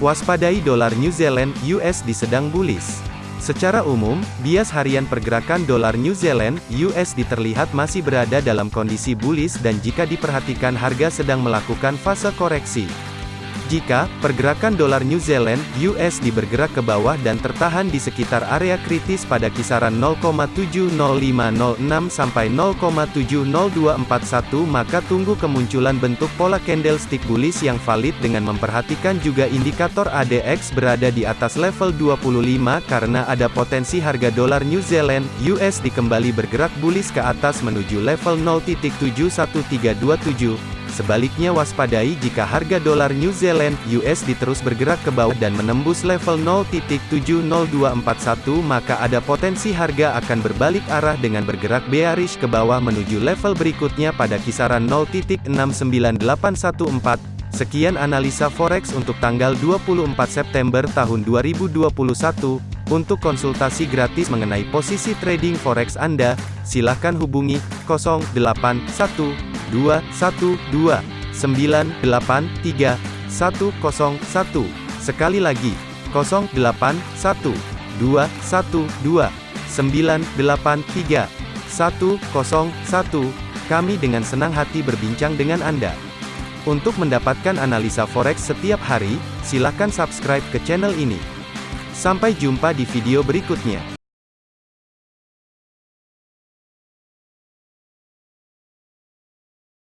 Waspadai dolar New Zealand USD sedang bullish. Secara umum, bias harian pergerakan dolar New Zealand USD terlihat masih berada dalam kondisi bullish dan jika diperhatikan harga sedang melakukan fase koreksi. Jika pergerakan dolar New Zealand (USD) bergerak ke bawah dan tertahan di sekitar area kritis pada kisaran 0,70506 sampai 0,70241 maka tunggu kemunculan bentuk pola candlestick bullish yang valid dengan memperhatikan juga indikator ADX berada di atas level 25 karena ada potensi harga dolar New Zealand (USD) kembali bergerak bullish ke atas menuju level 0.71327 Sebaliknya waspadai jika harga dolar New Zealand USD terus bergerak ke bawah dan menembus level 0.70241 maka ada potensi harga akan berbalik arah dengan bergerak bearish ke bawah menuju level berikutnya pada kisaran 0.69814. Sekian analisa forex untuk tanggal 24 September tahun 2021. Untuk konsultasi gratis mengenai posisi trading forex Anda, silakan hubungi 081 212 983 101. Sekali lagi, 081 212 983 101. Kami dengan senang hati berbincang dengan Anda. Untuk mendapatkan analisa forex setiap hari, silakan subscribe ke channel ini. Sampai jumpa di video berikutnya.